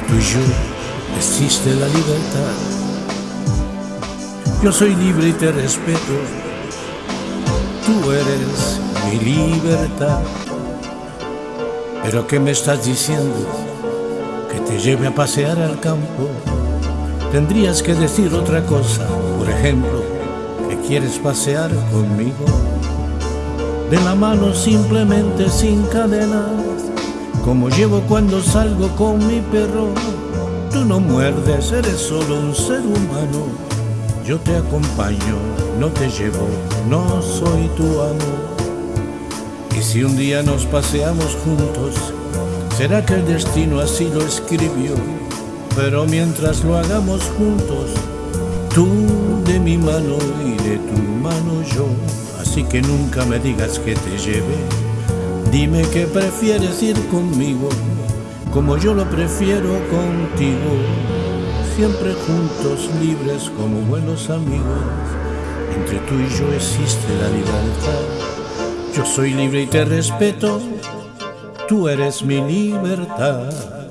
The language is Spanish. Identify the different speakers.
Speaker 1: yo existe la libertad. Yo soy libre y te respeto, tú eres mi libertad. Pero ¿qué me estás diciendo? Que te lleve a pasear al campo. Tendrías que decir otra cosa, por ejemplo, que quieres pasear conmigo. De la mano simplemente sin cadenas, como llevo cuando salgo con mi perro. Tú no muerdes, eres solo un ser humano. Yo te acompaño, no te llevo, no soy tu amo. Y si un día nos paseamos juntos, será que el destino así lo escribió. Pero mientras lo hagamos juntos, tú de mi mano y de tu mano yo. Así que nunca me digas que te lleve. Dime que prefieres ir conmigo, como yo lo prefiero contigo. Siempre juntos, libres como buenos amigos. Entre tú y yo existe la libertad. Yo soy libre y te respeto. Tú eres mi libertad.